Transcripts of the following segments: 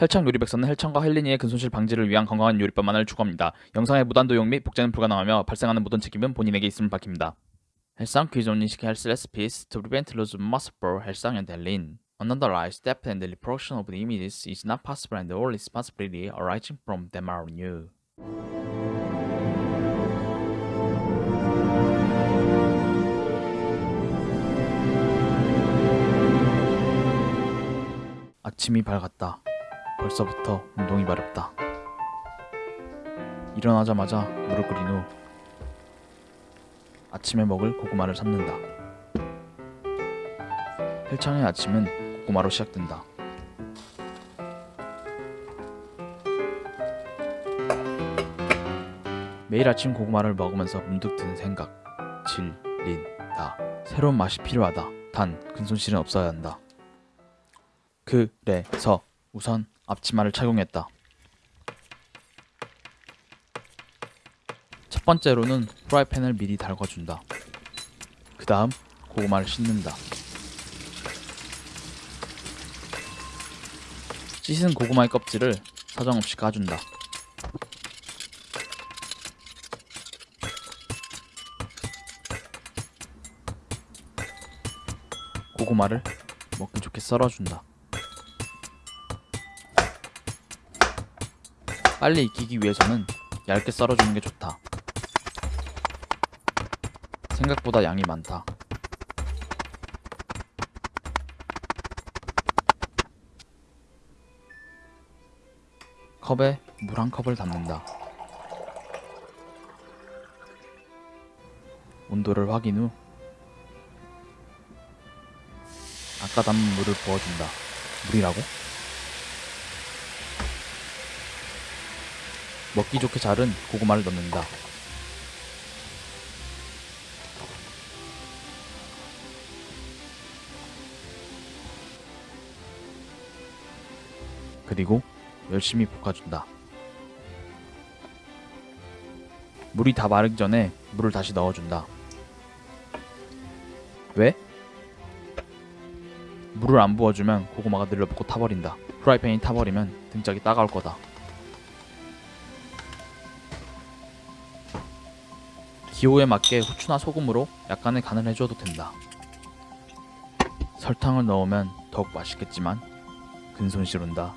헬창 요리백서는 헬창과 헬린이의 근손실 방지를 위한 건강한 요리법만을 추구합니다. 영상의 무단 도용 및 복제는 불가능하며 발생하는 모든 책임은 본인에게 있음을 밝힙니다. 헬상 퀴즈 only health recipes to prevent loss of muscle for 헬상 and 헬린. Unauthorized depth and reproduction of the images is not possible and all responsibility arising from them are you. 아침이 밝았다. 벌써부터 운동이 마렵다. 일어나자마자 물을 끓인 후 아침에 먹을 고구마를 삶는다. 헬창의 아침은 고구마로 시작된다. 매일 아침 고구마를 먹으면서 문득 드는 생각. 질린다. 새로운 맛이 필요하다. 단 근손실은 없어야 한다. 그래서 우선 앞치마를 착용했다. 첫 번째로는 프라이팬을 미리 달궈준다. 그 다음 고구마를 씻는다. 씻은 고구마의 껍질을 사정없이 까준다. 고구마를 먹기 좋게 썰어준다. 빨리 익히기 위해서는 얇게 썰어주는 게 좋다. 생각보다 양이 많다. 컵에 물 한 컵을 담는다. 온도를 확인 후 아까 담은 물을 부어준다. 물이라고? 먹기 좋게 자른 고구마를 넣는다. 그리고 열심히 볶아준다. 물이 다 마르기 전에 물을 다시 넣어준다. 왜? 물을 안 부어주면 고구마가 늘러붙고 타버린다. 프라이팬이 타버리면 등짝이 따가울 거다. 기호에 맞게 후추나 소금으로 약간의 간을 해줘도 된다. 설탕을 넣으면 더욱 맛있겠지만 근손실 온다.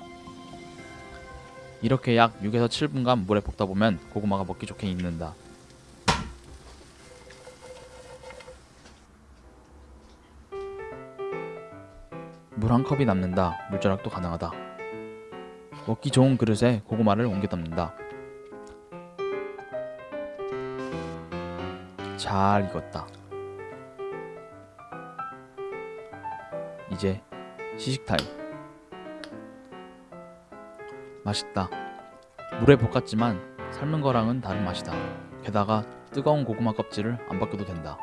이렇게 약 6에서 7분간 물에 볶다 보면 고구마가 먹기 좋게 익는다. 물 한 컵이 남는다. 물절약도 가능하다. 먹기 좋은 그릇에 고구마를 옮겨 담는다. 잘 익었다. 이제 시식 타임. 맛있다. 물에 볶았지만 삶은 거랑은 다른 맛이다. 게다가 뜨거운 고구마 껍질을 안 벗겨도 된다.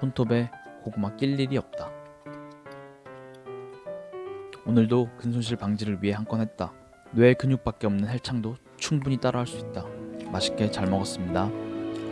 손톱에 고구마 낄 일이 없다. 오늘도 근손실 방지를 위해 한 건 했다. 뇌 근육밖에 없는 헬창도 충분히 따라할 수 있다. 맛있게 잘 먹었습니다.